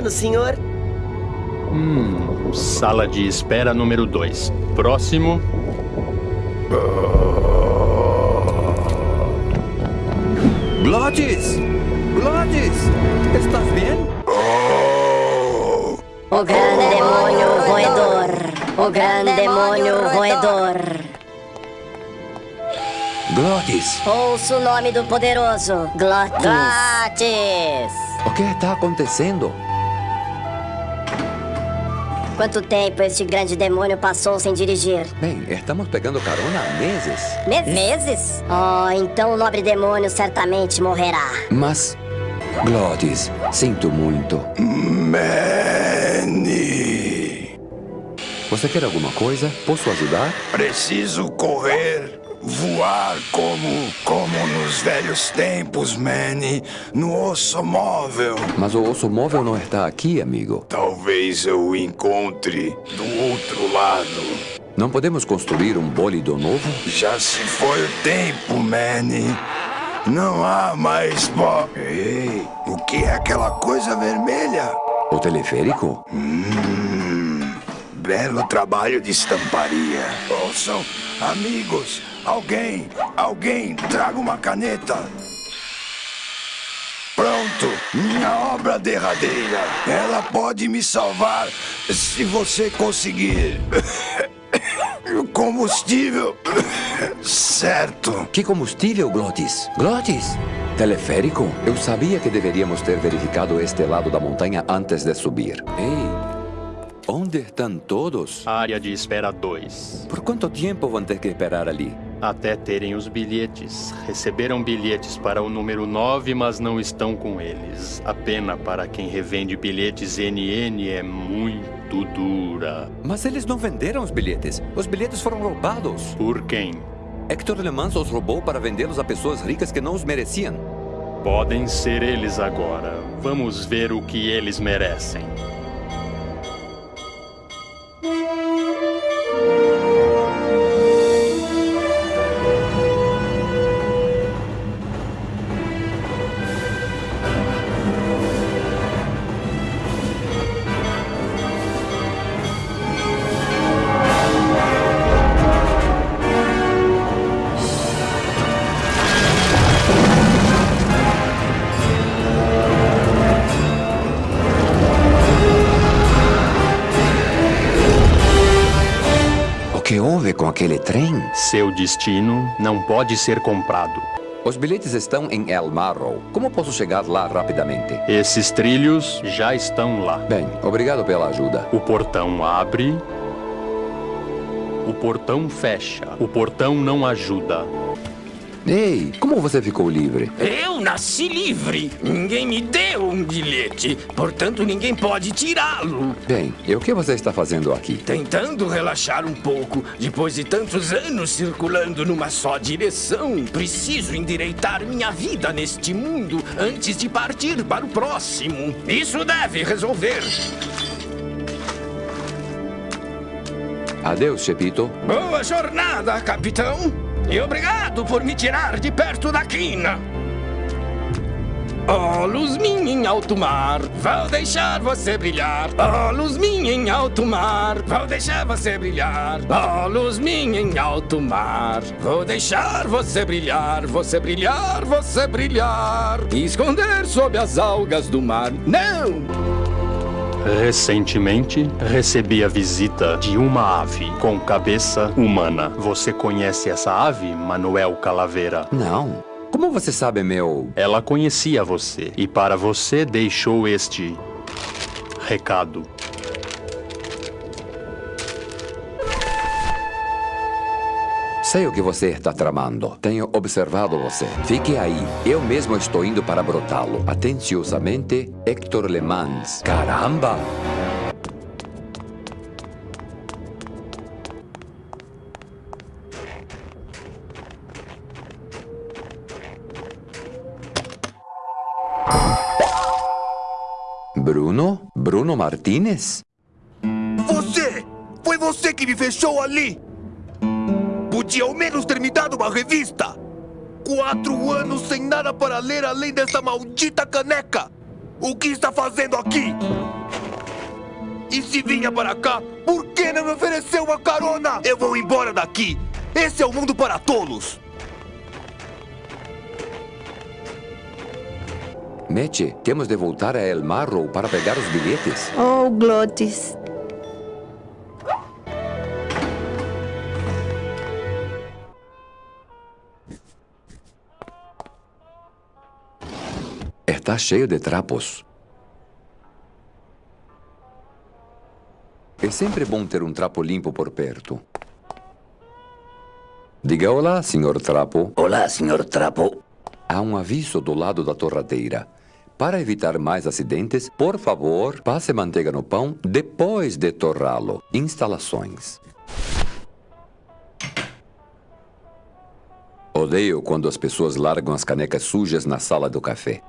Peligiano, senhor. Hum, sala de espera número 2. Próximo. Glottis! Glottis! Estás bem? O grande demônio roedor. O grande demônio roedor. Glottis! Ouça o nome do poderoso. Glottis. Glottis. O que está acontecendo? Quanto tempo este grande demônio passou sem dirigir? Bem, estamos pegando carona há meses. Meses? Meses? Oh, então o nobre demônio certamente morrerá. Mas, Glottis, sinto muito. Manny. Você quer alguma coisa? Posso ajudar? Preciso correr, voar como, como nos velhos tempos, Manny, no osso móvel. Mas o osso móvel não está aqui, amigo. Talvez eu o encontre do outro lado. Não podemos construir um bólido novo? Já se foi o tempo, Manny. Não há mais bo... Ei, o que é aquela coisa vermelha? O teleférico? Hum, belo trabalho de estamparia. Ouçam, amigos, alguém, alguém, traga uma caneta. Pronto, minha obra derradeira. Ela pode me salvar se você conseguir. Combustível. Certo. Que combustível, Glottis? Glottis? Teleférico? Eu sabia que deveríamos ter verificado este lado da montanha antes de subir. Ei, onde estão todos? Área de espera 2. Por quanto tempo vão ter que esperar ali? Até terem os bilhetes. Receberam bilhetes para o número 9, mas não estão com eles. A pena para quem revende bilhetes NN é muito dura. Mas eles não venderam os bilhetes. Os bilhetes foram roubados. Por quem? Hector Le Mans os roubou para vendê-los a pessoas ricas que não os mereciam. Podem ser eles agora. Vamos ver o que eles merecem. Destino não pode ser comprado. Os bilhetes estão em El Marrow. Como posso chegar lá rapidamente? Esses trilhos já estão lá. Bem, obrigado pela ajuda. O portão abre. O portão fecha. O portão não ajuda. Ei, como você ficou livre? Eu nasci livre. Ninguém me deu um bilhete. Portanto, ninguém pode tirá-lo. Bem, e o que você está fazendo aqui? Tentando relaxar um pouco. Depois de tantos anos circulando numa só direção, preciso endireitar minha vida neste mundo antes de partir para o próximo. Isso deve resolver. Adeus, Chepito. Boa jornada, capitão. E obrigado por me tirar de perto da quina. Oh, luz minha em alto mar, vou deixar você brilhar. Oh, luz minha em alto mar, vou deixar você brilhar. Oh, luz minha em alto mar, vou deixar você brilhar, você brilhar, você brilhar. E esconder sob as algas do mar. Não! Recentemente, recebi a visita de uma ave com cabeça humana. Você conhece essa ave, Manuel Calaveira? Não. Como você sabe, meu... Ela conhecia você e para você deixou este recado. Sei o que você está tramando. Tenho observado você. Fique aí. Eu mesmo estou indo para brotá-lo. Atenciosamente, Hector Le Mans. Caramba! Bruno Martinez? Você! Foi você que me fechou ali! Podia ao menos ter me dado uma revista! Quatro anos sem nada para ler além dessa maldita caneca! O que está fazendo aqui? E se vinha para cá, por que não me ofereceu uma carona? Eu vou embora daqui! Esse é o mundo para tolos! Meche, temos de voltar a El Marrow para pegar os bilhetes. Oh, Glotis. Está cheio de trapos. É sempre bom ter um trapo limpo por perto. Diga olá, senhor Trapo. Olá, senhor Trapo. Há um aviso do lado da torradeira. Para evitar mais acidentes, por favor, passe manteiga no pão depois de torrá-lo. Instalações. Odeio quando as pessoas largam as canecas sujas na sala do café.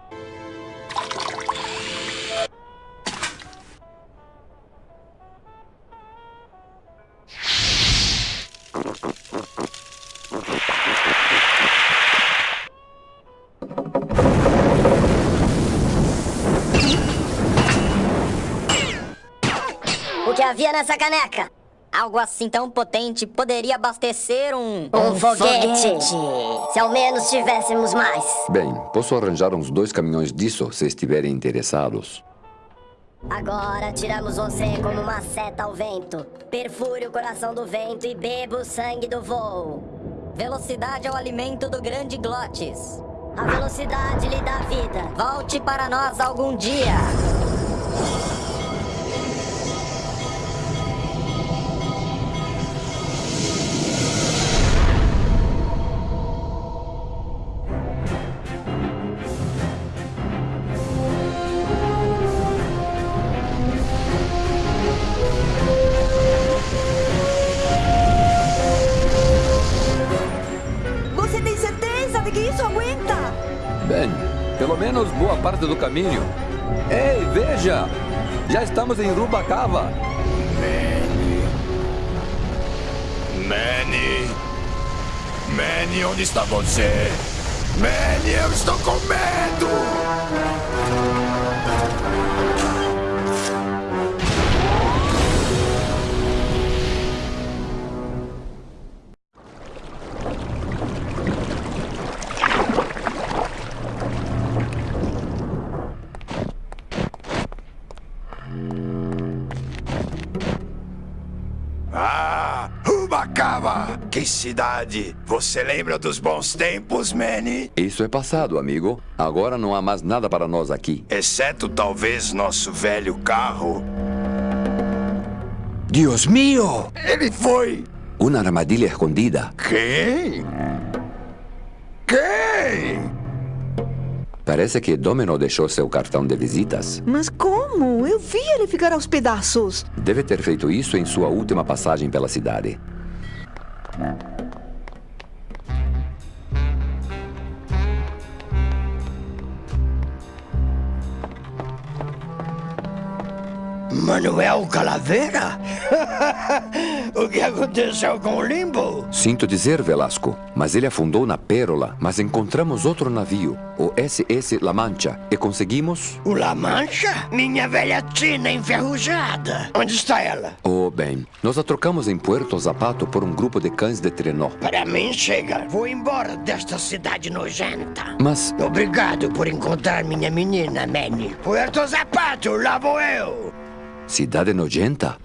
Nessa caneca? Algo assim tão potente poderia abastecer um... Um foguete. Se ao menos tivéssemos mais. Bem, posso arranjar uns dois caminhões disso se estiverem interessados. Agora tiramos você como uma seta ao vento. Perfure o coração do vento e beba o sangue do voo. Velocidade é o alimento do grande Glotes. A velocidade lhe dá vida. Volte para nós algum dia. Estamos em Rubacava. Manny! Manny, onde está você? Manny, eu estou com medo! Cidade! Você lembra dos bons tempos, Manny? Isso é passado, amigo. Agora não há mais nada para nós aqui. Exceto talvez nosso velho carro. Deus mío! Ele foi! Uma armadilha escondida. Quem? Quem? Parece que Domino deixou seu cartão de visitas. Mas como? Eu vi ele ficar aos pedaços. Deve ter feito isso em sua última passagem pela cidade. Manuel Calaveira? o que aconteceu com o Limbo? Sinto dizer, Velasco, mas ele afundou na Pérola, mas encontramos outro navio, o SS La Mancha, e conseguimos... O La Mancha? Minha velha tina enferrujada. Onde está ela? Oh, bem, nós a trocamos em Puerto Zapato por um grupo de cães de trenó. Para mim, chega. Vou embora desta cidade nojenta. Mas, Obrigado por encontrar minha menina, Manny. Puerto Zapato, lá vou eu. Cidade nojenta?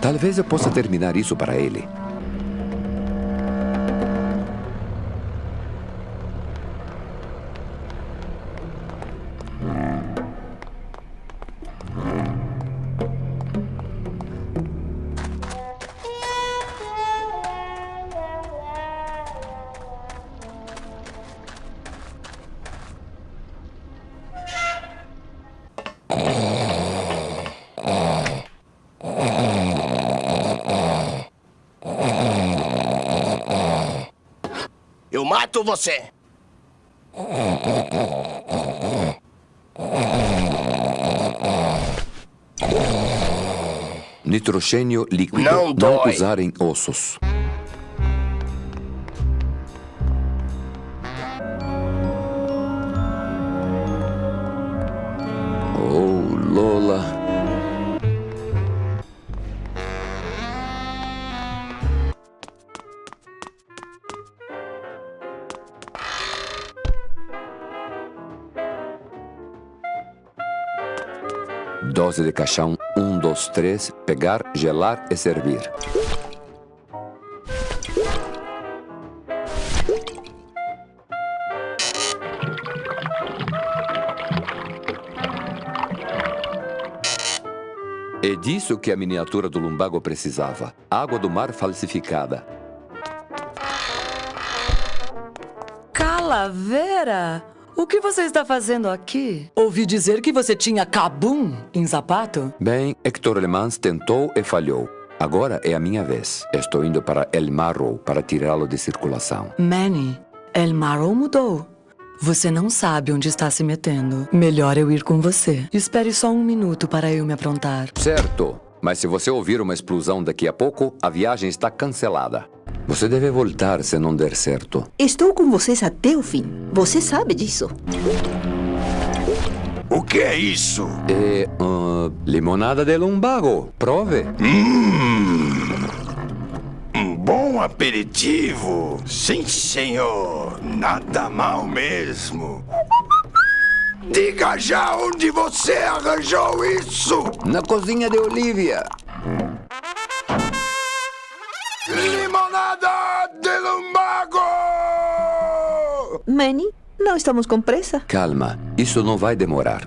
Talvez eu possa terminar isso para ele. Eu mato você. Nitrogênio líquido. Não dói. usar em ossos. Dose de caixão 1, 2, 3. Pegar, gelar e servir. É disso que a miniatura do lumbago precisava. Água do mar falsificada. Calavera? O que você está fazendo aqui? Ouvi dizer que você tinha cabum em sapato? Bem, Hector Le Mans tentou e falhou. Agora é a minha vez. Estou indo para El Marrow para tirá-lo de circulação. Manny, El Marrow mudou. Você não sabe onde está se metendo. Melhor eu ir com você. Espere só um minuto para eu me aprontar. Certo. Mas se você ouvir uma explosão daqui a pouco, a viagem está cancelada. Você deve voltar se não der certo. Estou com vocês até o fim. Você sabe disso. O que é isso? É. Uh, limonada de lumbago. Prove. Um bom aperitivo. Sim, senhor. Nada mal mesmo. Diga já onde você arranjou isso! Na cozinha de Olivia. Limonada de lumbago! Manny, não estamos com pressa? Calma, isso não vai demorar.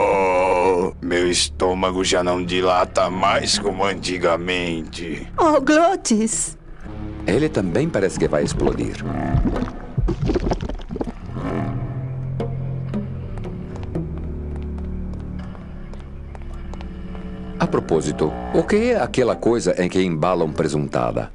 Oh, meu estômago já não dilata mais como antigamente. Oh, Glotis! Ele também parece que vai explodir. A propósito, o que é aquela coisa em que embalam presuntada?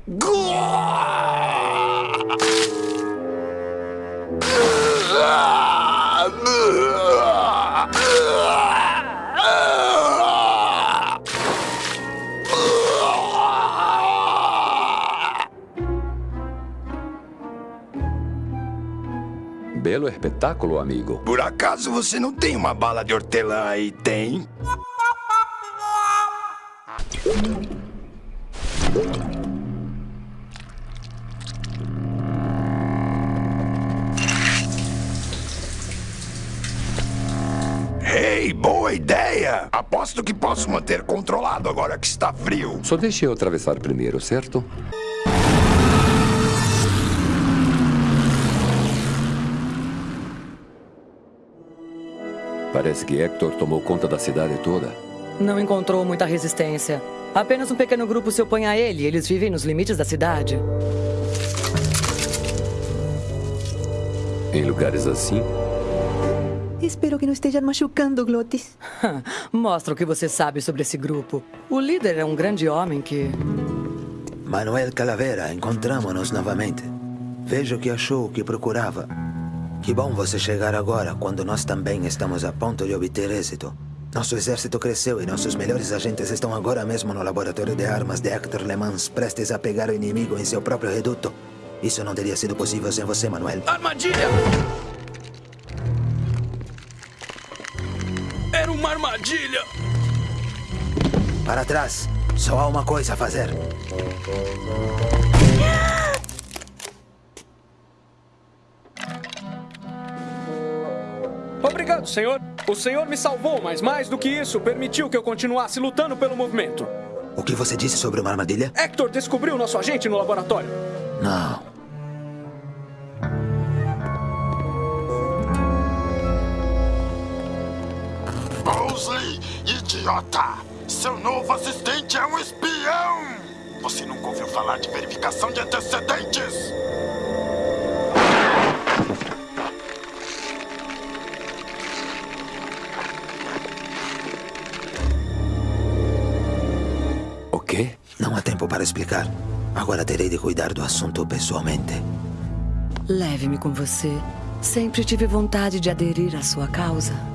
Belo espetáculo, amigo. Por acaso você não tem uma bala de hortelã aí, tem? Manter controlado agora que está frio. Só deixe eu atravessar primeiro, certo? Parece que Hector tomou conta da cidade toda. Não encontrou muita resistência. Apenas um pequeno grupo se opõe a ele. Eles vivem nos limites da cidade. Em lugares assim, Espero que não esteja machucando, Glotis. Mostra o que você sabe sobre esse grupo. O líder é um grande homem que. Manuel Calavera, encontramos-nos novamente. Vejo que achou o que procurava. Que bom você chegar agora, quando nós também estamos a ponto de obter êxito. Nosso exército cresceu e nossos melhores agentes estão agora mesmo no laboratório de armas de Hector Le Mans, prestes a pegar o inimigo em seu próprio reduto. Isso não teria sido possível sem você, Manuel. Armadilha! Armadilha! Para trás. Só há uma coisa a fazer. Obrigado, senhor. O senhor me salvou, mas mais do que isso, permitiu que eu continuasse lutando pelo movimento. O que você disse sobre uma armadilha? Hector descobriu nosso agente no laboratório. Não. Idiota! Seu novo assistente é um espião! Você nunca ouviu falar de verificação de antecedentes? O quê? Não há tempo para explicar. Agora terei de cuidar do assunto pessoalmente. Leve-me com você. Sempre tive vontade de aderir à sua causa.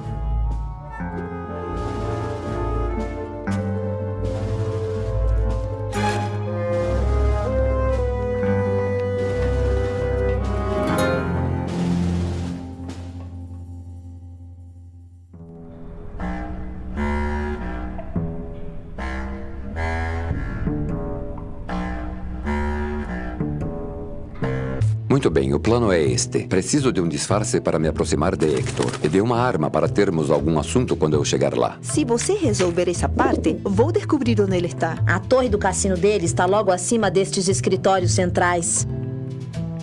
Muito bem, o plano é este. Preciso de um disfarce para me aproximar de Hector e de uma arma para termos algum assunto quando eu chegar lá. Se você resolver essa parte, vou descobrir onde ele está. A torre do cassino dele está logo acima destes escritórios centrais.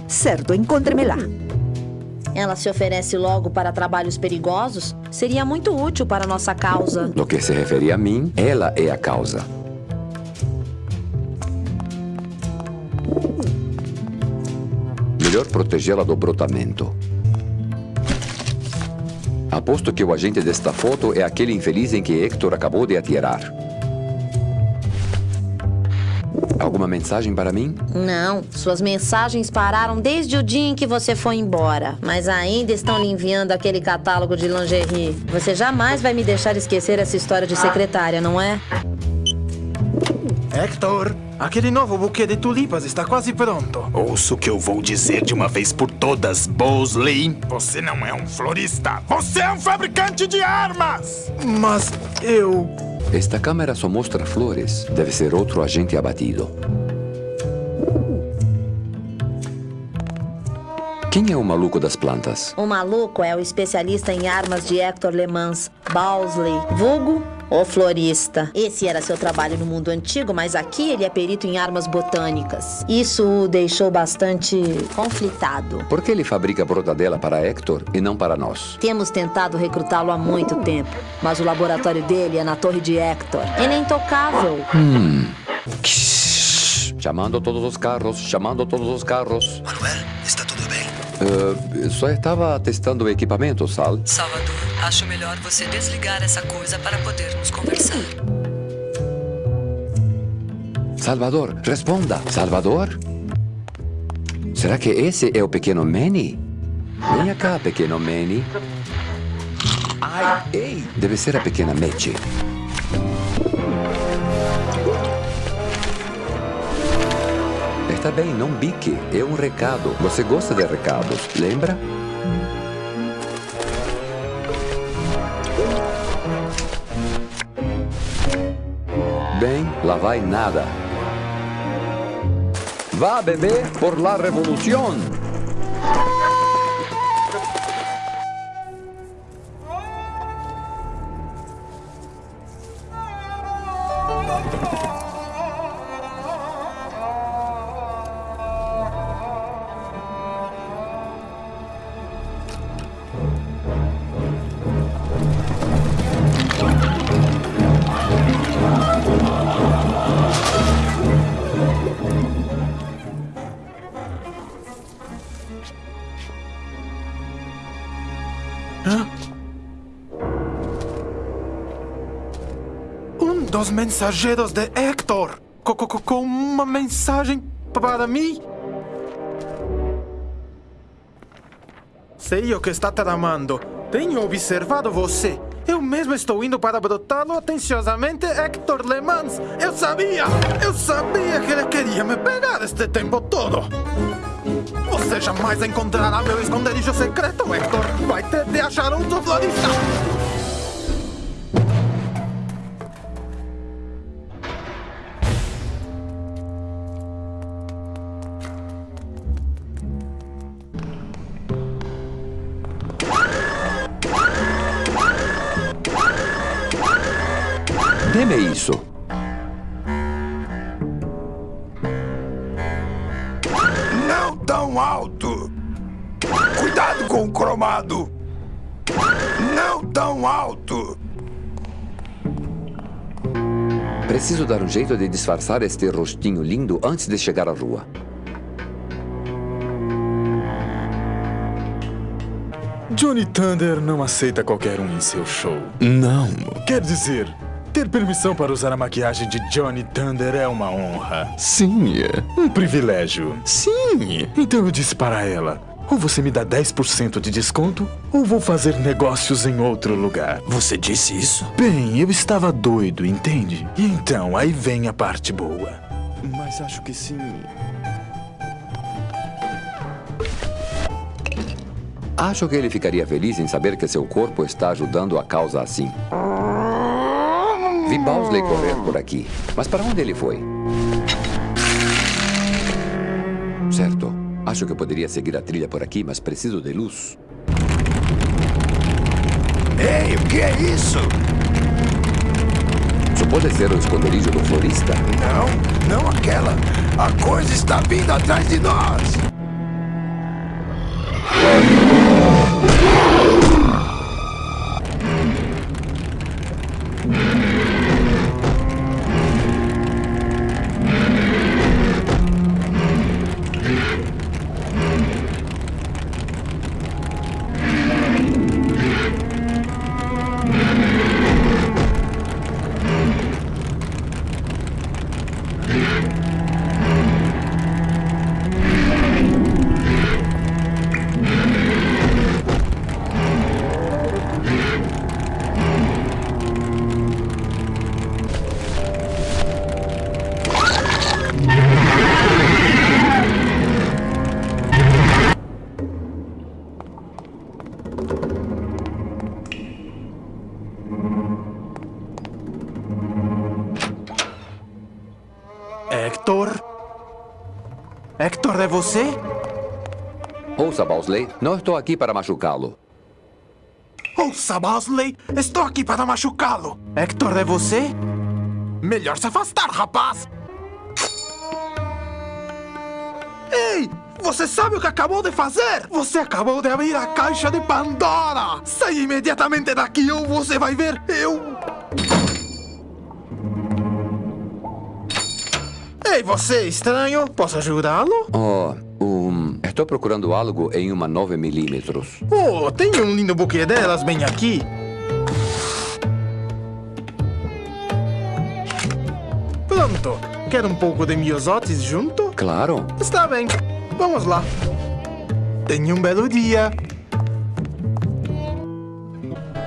Certo, encontre-me lá. Ela se oferece logo para trabalhos perigosos? Seria muito útil para nossa causa. No que se refere a mim, ela é a causa. Melhor protegê-la do brotamento. Aposto que o agente desta foto é aquele infeliz em que Hector acabou de atirar. Alguma mensagem para mim? Não, suas mensagens pararam desde o dia em que você foi embora. Mas ainda estão lhe enviando aquele catálogo de lingerie. Você jamais vai me deixar esquecer essa história de secretária, não é? Hector, aquele novo buquê de tulipas está quase pronto. Ouça o que eu vou dizer de uma vez por todas, Bosley. Você não é um florista, você é um fabricante de armas! Mas eu. Esta câmera só mostra flores. Deve ser outro agente abatido. Quem é o maluco das plantas? O maluco é o especialista em armas de Hector Le Mans, Bowsley, vulgo o florista. Esse era seu trabalho no mundo antigo, mas aqui ele é perito em armas botânicas. Isso o deixou bastante conflitado. Por que ele fabrica brotadela para Hector e não para nós? Temos tentado recrutá-lo há muito tempo, mas o laboratório dele é na torre de Hector. Ele é intocável. Hum. Chamando todos os carros, chamando todos os carros. Manuel, está tudo bem? Uh, só estava testando o equipamento, Sal. Salvador, acho melhor você desligar essa coisa para podermos conversar. Salvador, responda. Salvador? Será que esse é o pequeno Manny? Venha cá, pequeno Manny. Ai, ei! Deve ser a pequena Mete. Está bem, não bique. É um recado. Você gosta de recados, lembra? Bem, lá vai nada. Vá, bebê, por la revolución. Dos mensageiros de Hector. Co- co- co- Com uma mensagem para mim? Sei o que está tramando. Tenho observado você. Eu mesmo estou indo para brotá-lo atenciosamente, Hector Le Mans. Eu sabia! Eu sabia que ele queria me pegar este tempo todo. Você jamais encontrará meu esconderijo secreto, Hector. Vai ter de achar outro florista. Preciso dar um jeito de disfarçar este rostinho lindo antes de chegar à rua. Johnny Thunder não aceita qualquer um em seu show. Não. Quer dizer, ter permissão para usar a maquiagem de Johnny Thunder é uma honra. Sim. Um privilégio. Sim. Então eu disse para ela: ou você me dá 10% de desconto, ou vou fazer negócios em outro lugar. Você disse isso? Bem, eu estava doido, entende? E então, aí vem a parte boa. Mas acho que sim. Acho que ele ficaria feliz em saber que seu corpo está ajudando a causa assim. Vi Bowsley correr por aqui. Mas para onde ele foi? Acho que eu poderia seguir a trilha por aqui, mas preciso de luz. Ei, o que é isso? Isso pode ser o esconderijo do florista? Não, não aquela. A coisa está vindo atrás de nós. É você? Ouça, Bowsley, não estou aqui para machucá-lo. Ouça, Bosley, estou aqui para machucá-lo. Hector, é você? Melhor se afastar, rapaz. Ei, você sabe o que acabou de fazer? Você acabou de abrir a caixa de Pandora. Saia imediatamente daqui ou você vai ver eu... Ei, você, estranho, posso ajudá-lo? Oh, um, estou procurando algo em uma 9mm. Oh, tem um lindo buquê delas bem aqui. Pronto. Quer um pouco de miosotes junto? Claro. Está bem. Vamos lá. Tenha um belo dia.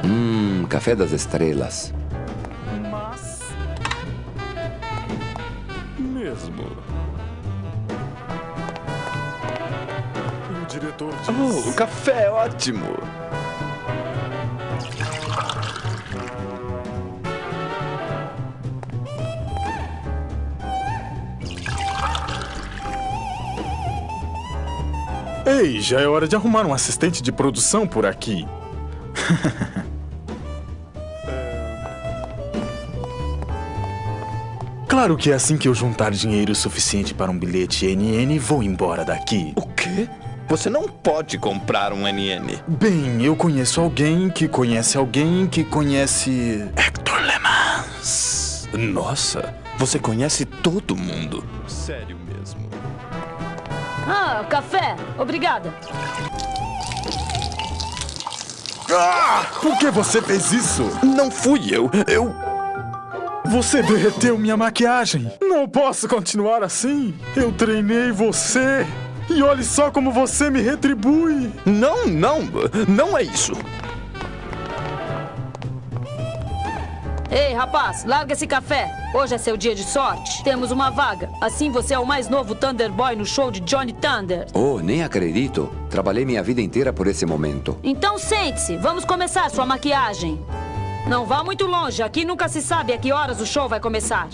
Hum, café das estrelas. Diz... Oh, café é ótimo. Ei, já é hora de arrumar um assistente de produção por aqui. Claro que assim que eu juntar dinheiro suficiente para um bilhete NN, vou embora daqui. O quê? Você não pode comprar um NN. Bem, eu conheço alguém que conhece alguém que conhece. Hector Lemans. Nossa, você conhece todo mundo. Sério mesmo. Ah, café. Obrigada. Ah! Por que você fez isso? Não fui eu. Eu. Você derreteu minha maquiagem. Não posso continuar assim. Eu treinei você. E olhe só como você me retribui. Não, não. Não é isso. Ei, rapaz, larga esse café. Hoje é seu dia de sorte. Temos uma vaga. Assim você é o mais novo Thunder Boy no show de Johnny Thunder. Oh, nem acredito. Trabalhei minha vida inteira por esse momento. Então sente-se. Vamos começar sua maquiagem. Não vá muito longe. Aqui nunca se sabe a que horas o show vai começar.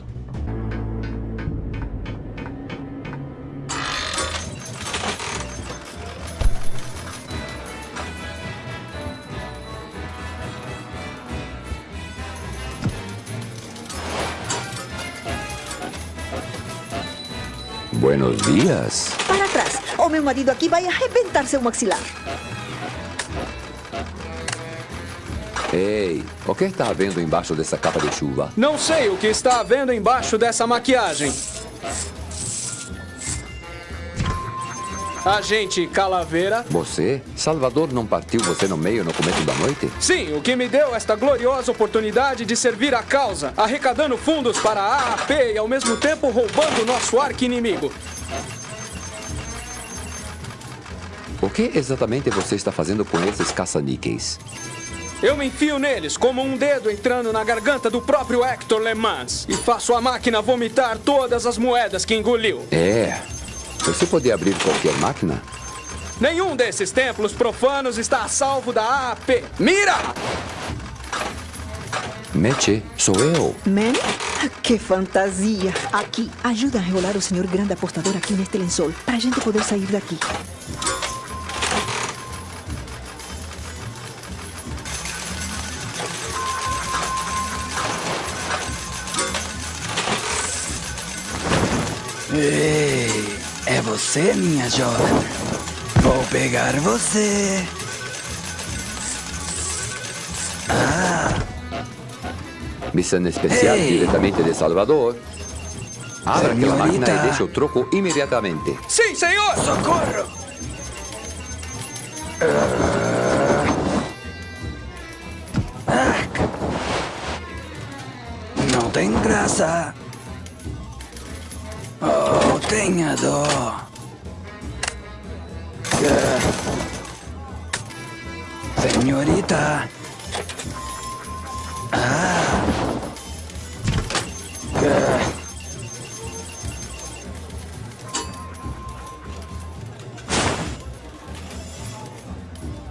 Buenos dias. Para trás. O meu marido aqui vai arrebentar seu maxilar. Ei, o que está havendo embaixo dessa capa de chuva? Não sei o que está havendo embaixo dessa maquiagem. Agente Calaveira. Você? Salvador não partiu você no meio no começo da noite? Sim, o que me deu esta gloriosa oportunidade de servir a causa, arrecadando fundos para a AAP e ao mesmo tempo roubando nosso arqui-inimigo. O que exatamente você está fazendo com esses caça-níqueis? Eu me enfio neles como um dedo entrando na garganta do próprio Hector Le Mans e faço a máquina vomitar todas as moedas que engoliu. É. Você pode abrir qualquer máquina? Nenhum desses templos profanos está a salvo da AAP. Mira! Meche, sou eu. Manny? Que fantasia! Aqui, ajuda a enrolar o senhor grande apostador aqui neste lençol, pra gente poder sair daqui. Ei, é você, minha jovem? Vou pegar você. Ah, Missão especial Ei. diretamente de Salvador. Abra aquela Senhorita. máquina e deixe o troco imediatamente. Sim, senhor! Socorro! Ah. Não tem graça. Tenha dó. Senhorita.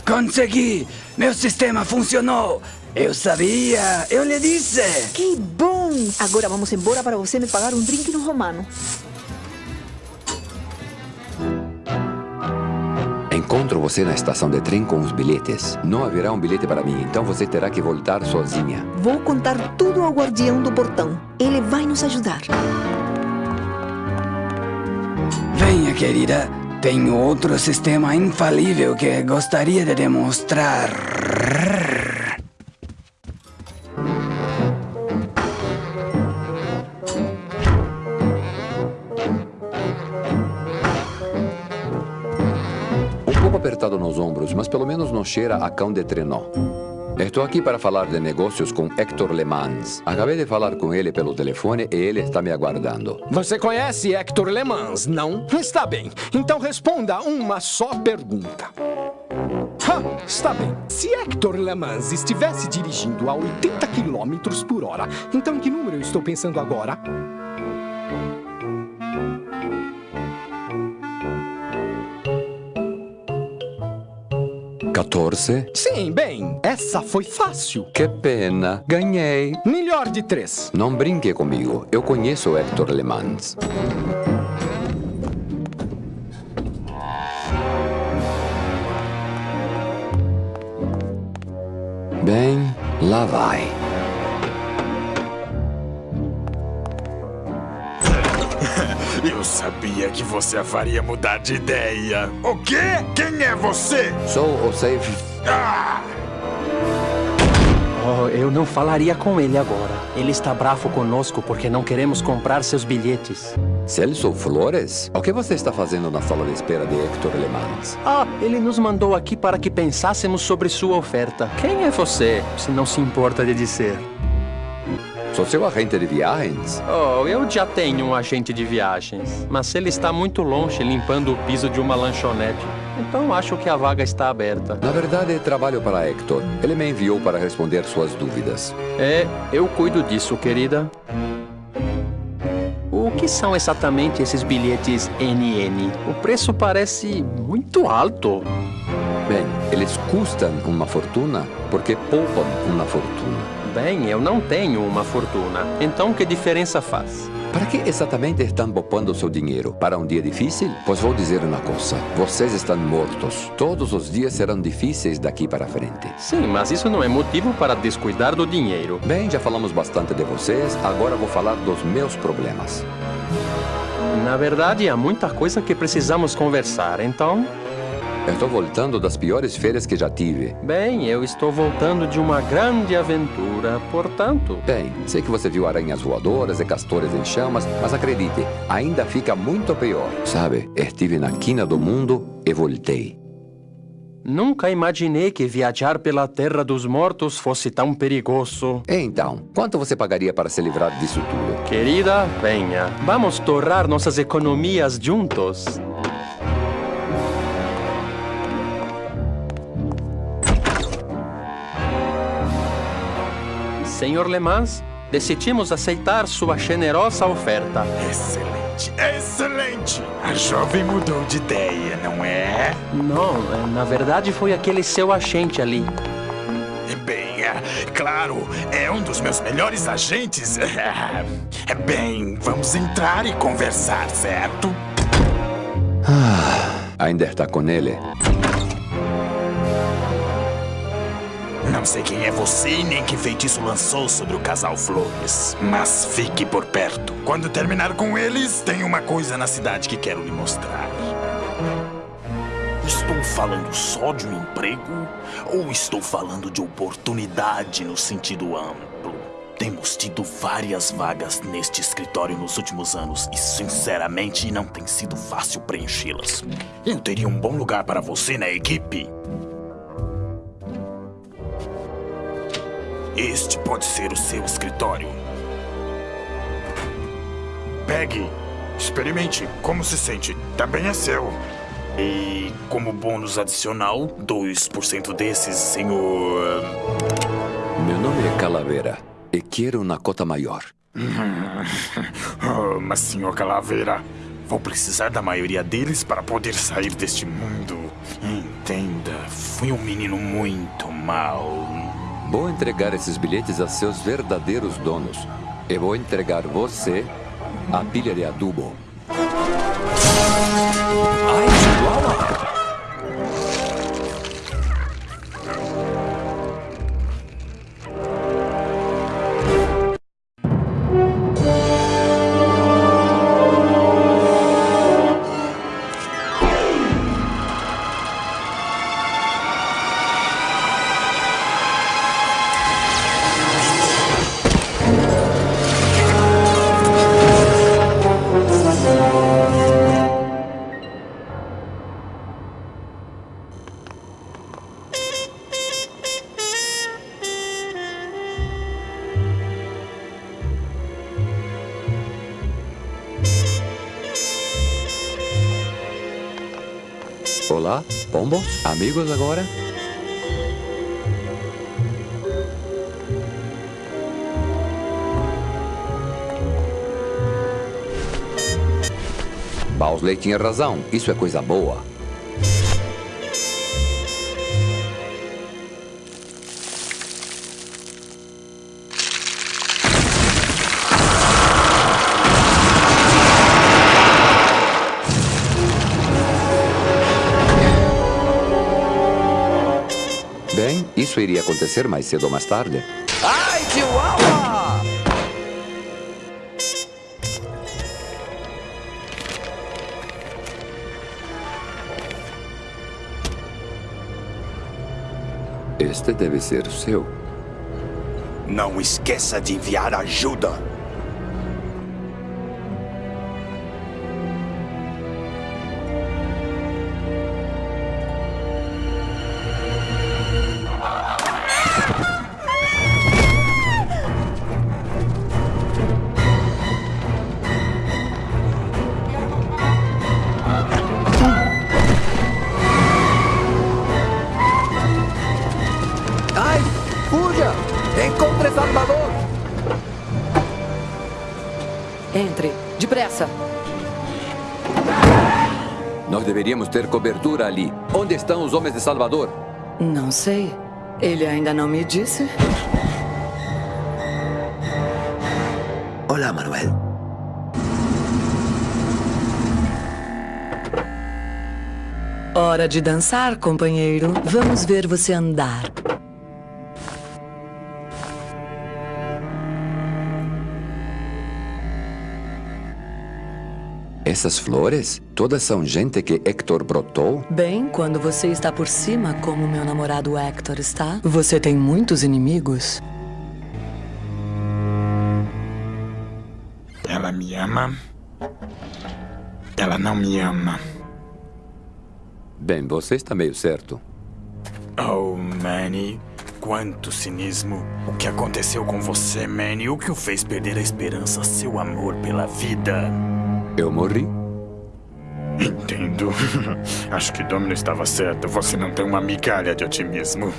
Consegui! Meu sistema funcionou! Eu sabia! Eu lhe disse! Que bom! Agora vamos embora para você me pagar um drink no romano. Encontro você na estação de trem com os bilhetes. Não haverá um bilhete para mim, então você terá que voltar sozinha. Vou contar tudo ao guardião do portão. Ele vai nos ajudar. Venha, querida. Tenho outro sistema infalível que gostaria de demonstrar. Cheira a cão de trenó. Estou aqui para falar de negócios com Hector Le Mans. Acabei de falar com ele pelo telefone e ele está me aguardando. Você conhece Hector Le Mans, não? Está bem. Então responda uma só pergunta. Ha, está bem. Se Hector Le Mans estivesse dirigindo a 80 km por hora, então que número eu estou pensando agora? 14? Sim, bem, essa foi fácil. Que pena. Ganhei. Melhor de três. Não brinque comigo. Eu conheço Hector Le Mans. Bem, lá vai. Eu sabia que você a faria mudar de ideia. O quê? Quem é você? Sou o safe. Ah! Oh, eu não falaria com ele agora. Ele está bravo conosco porque não queremos comprar seus bilhetes. Celso Flores? O que você está fazendo na sala de espera de Hector Le Mans? Ah, ele nos mandou aqui para que pensássemos sobre sua oferta. Quem é você, se não se importa de dizer? Sou seu agente de viagens. Oh, eu já tenho um agente de viagens, mas ele está muito longe limpando o piso de uma lanchonete. Então acho que a vaga está aberta. Na verdade, trabalho para Hector. Ele me enviou para responder suas dúvidas. É, eu cuido disso, querida. O que são exatamente esses bilhetes NN? O preço parece muito alto. Bem, eles custam uma fortuna porque poupam uma fortuna. Bem, eu não tenho uma fortuna. Então que diferença faz? Para que exatamente estão poupando seu dinheiro? Para um dia difícil? Pois vou dizer uma coisa: vocês estão mortos. Todos os dias serão difíceis daqui para frente. Sim, mas isso não é motivo para descuidar do dinheiro. Bem, já falamos bastante de vocês, agora vou falar dos meus problemas. Na verdade, há muita coisa que precisamos conversar, então. Estou voltando das piores férias que já tive. Bem, eu estou voltando de uma grande aventura, portanto. Bem, sei que você viu aranhas voadoras e castores em chamas, mas acredite, ainda fica muito pior. Sabe, estive na quina do mundo e voltei. Nunca imaginei que viajar pela Terra dos Mortos fosse tão perigoso. Então, quanto você pagaria para se livrar disso tudo? Querida, venha. Vamos torrar nossas economias juntos. Senhor Le Mans, decidimos aceitar sua generosa oferta. Excelente, excelente! A jovem mudou de ideia, não é? Não, na verdade foi aquele seu agente ali. Bem, ah, Claro, é um dos meus melhores agentes. Bem, vamos entrar e conversar, certo? Ah, ainda está com ele. Não sei quem é você e nem que feitiço lançou sobre o casal Flores. Mas fique por perto. Quando terminar com eles, tem uma coisa na cidade que quero lhe mostrar. Estou falando só de um emprego ou estou falando de oportunidade no sentido amplo? Temos tido várias vagas neste escritório nos últimos anos e, sinceramente, não tem sido fácil preenchê-las. Eu teria um bom lugar para você na equipe. Este pode ser o seu escritório. Pegue, experimente como se sente. Também é seu. E como bônus adicional, 2% desses, senhor. Meu nome é Calavera e quero uma cota maior. oh, mas, senhor Calavera, vou precisar da maioria deles para poder sair deste mundo. Entenda, fui um menino muito mau. Vou entregar esses bilhetes a seus verdadeiros donos. E vou entregar você a pilha de adubo. Olá, pombos? Amigos agora? Bowsley tinha razão. Isso é coisa boa. Isso iria acontecer mais cedo ou mais tarde. Ai, Chihuahua! Este deve ser o seu. Não esqueça de enviar ajuda. Entre, depressa. Nós deveríamos ter cobertura ali. Onde estão os homens de Salvador? Não sei. Ele ainda não me disse. Olá, Manuel. Hora de dançar, companheiro. Vamos ver você andar. Essas flores? Todas são gente que Hector brotou? Bem, quando você está por cima, como meu namorado Hector está, você tem muitos inimigos. Ela me ama. Ela não me ama. Bem, você está meio certo. Oh, Manny. Quanto cinismo. O que aconteceu com você, Manny? O que o fez perder a esperança, seu amor pela vida? Eu morri. Entendo. Acho que Domino estava certo. Você não tem uma migalha de otimismo.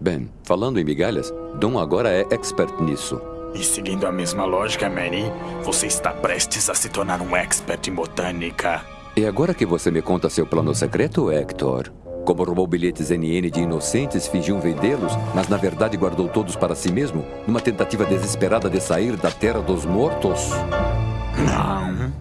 Bem, falando em migalhas, Dom agora é expert nisso. E seguindo a mesma lógica, Manny, você está prestes a se tornar um expert em botânica. E agora que você me conta seu plano secreto, Hector? Como roubou bilhetes NN de inocentes, fingiu vendê-los, mas na verdade guardou todos para si mesmo, numa tentativa desesperada de sair da terra dos mortos? Não.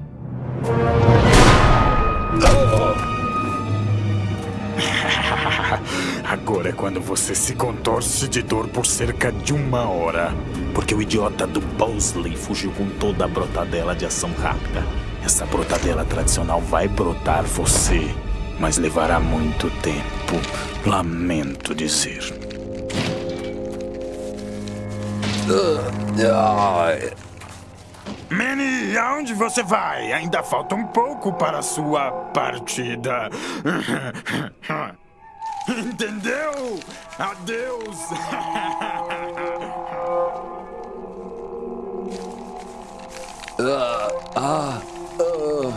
Agora é quando você se contorce de dor por cerca de uma hora. Porque o idiota do Bosley fugiu com toda a brotadela de ação rápida. Essa brotadela tradicional vai brotar você, mas levará muito tempo. Lamento dizer. Manny, aonde você vai? Ainda falta um pouco para a sua partida. Entendeu? Adeus! Ah, ah, ah.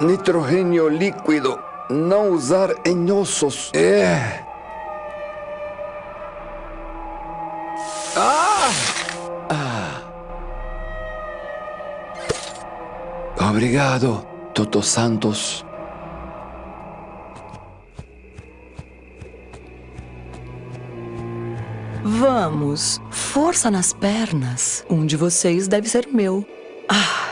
Nitrogênio líquido. Não usar em ossos. É. Ah! Ah. Obrigado, Toto Santos. Vamos, força nas pernas. Um de vocês deve ser meu. Ah.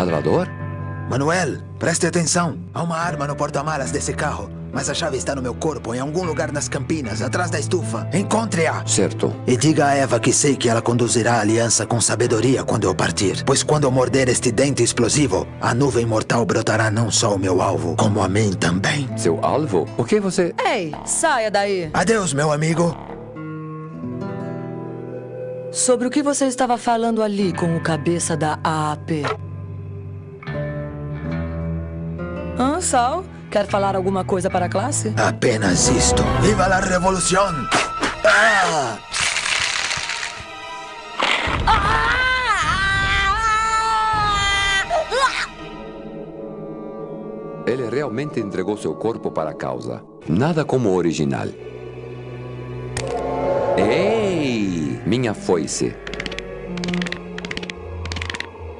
Salvador? Manuel, preste atenção. Há uma arma no porta-malas desse carro. Mas a chave está no meu corpo, em algum lugar nas campinas, atrás da estufa. Encontre-a! Certo. E diga a Eva que sei que ela conduzirá a aliança com sabedoria quando eu partir. Pois quando eu morder este dente explosivo, a nuvem mortal brotará não só o meu alvo, como a mim também. Seu alvo? O que você... Ei, saia daí. Adeus, meu amigo. Sobre o que você estava falando ali com o cabeça da AAP? Hã, Sal? Quer falar alguma coisa para a classe? Apenas isto. Viva la revolução! Ah! Ele realmente entregou seu corpo para a causa. Nada como o original. Ei! Minha foice.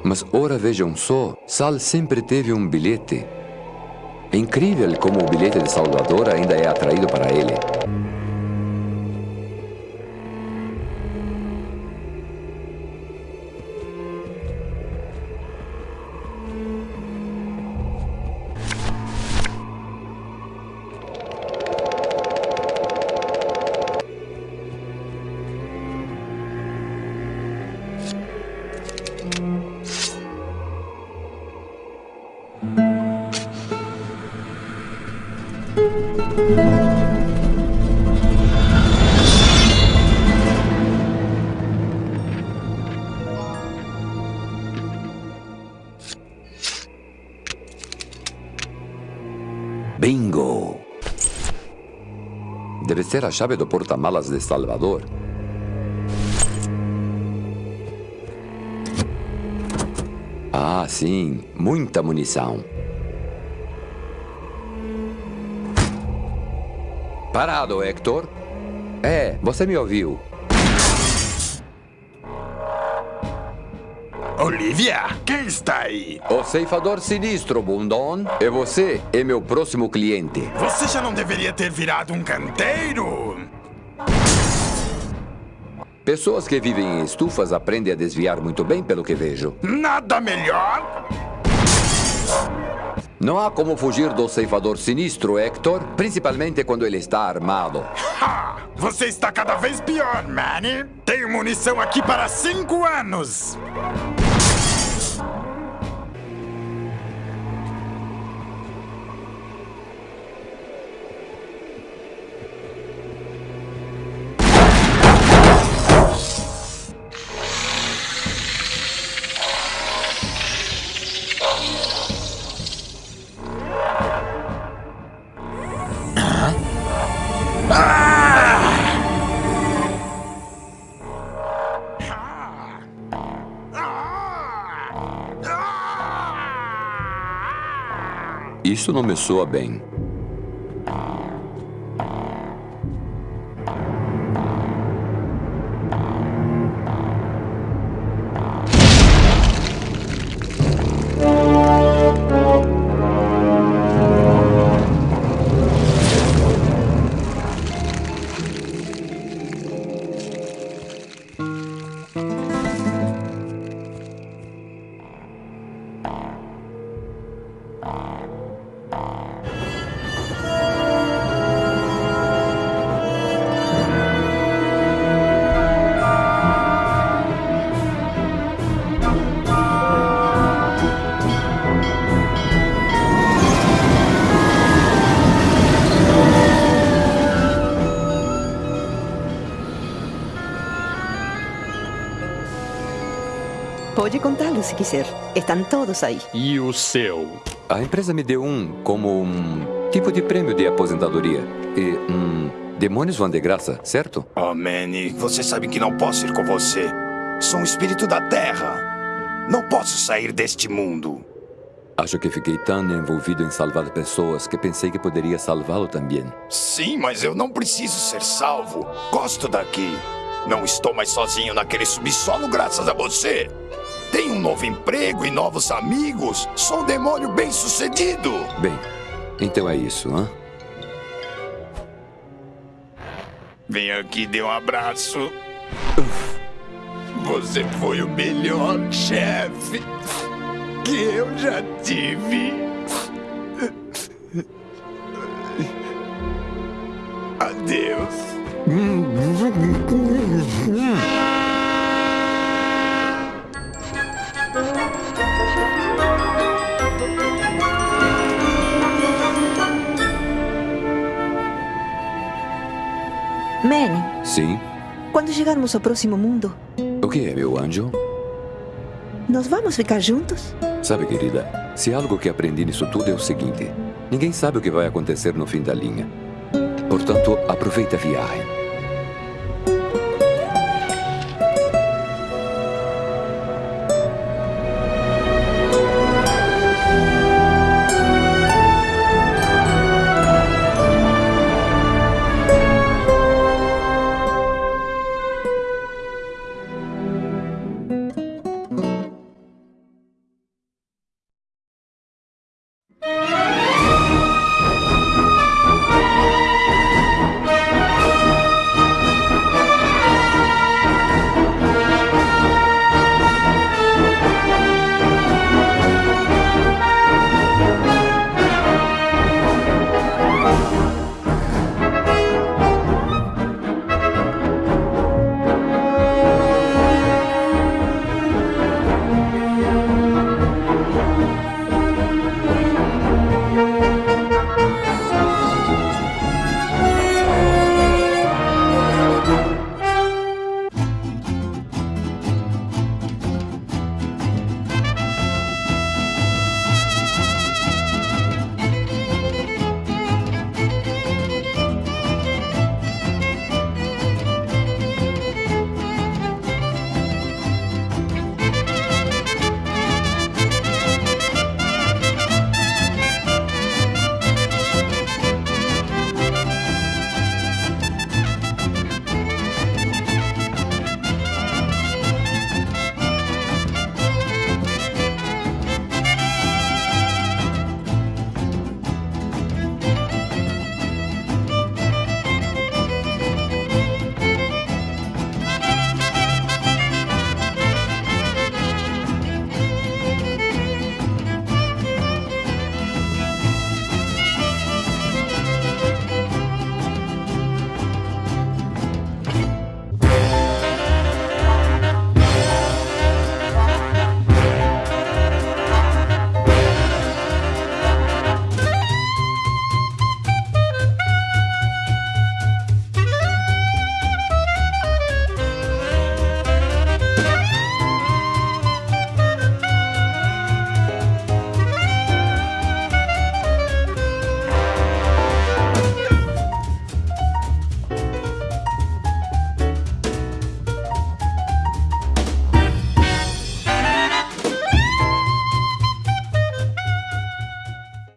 Mas ora vejam só, Sal sempre teve um bilhete. É incrível como o bilhete de Salvador ainda é atraído para ele. Ser a chave do porta-malas de Salvador. Ah, sim. Muita munição. Parado, Hector. É, você me ouviu. Olivia, está aí? O ceifador sinistro, Bundon. É você é meu próximo cliente. Você já não deveria ter virado um canteiro? Pessoas que vivem em estufas aprendem a desviar muito bem, pelo que vejo. Nada melhor? Não há como fugir do ceifador sinistro, Hector, principalmente quando ele está armado. Ha! Você está cada vez pior, Manny. Tenho munição aqui para cinco anos. Isso não me soa bem. Pode contá-los se quiser. Estão todos aí. E o seu? A empresa me deu um como um tipo de prêmio de aposentadoria. E, hum, demônios vão de graça, certo? Oh, Manny, você sabe que não posso ir com você. Sou um espírito da Terra. Não posso sair deste mundo. Acho que fiquei tão envolvido em salvar pessoas que pensei que poderia salvá-lo também. Sim, mas eu não preciso ser salvo. Gosto daqui. Não estou mais sozinho naquele subsolo graças a você. Tenho um novo emprego e novos amigos. Sou um demônio bem-sucedido. Bem, então é isso, hã? Vem aqui dê um abraço. Você foi o melhor chefe que eu já tive. Adeus. Manny, Sim. quando chegarmos ao próximo mundo, O que é, meu anjo? nós vamos ficar juntos? Sabe, querida, se algo que aprendi nisso tudo é o seguinte: ninguém sabe o que vai acontecer no fim da linha. Portanto, aproveita a viagem.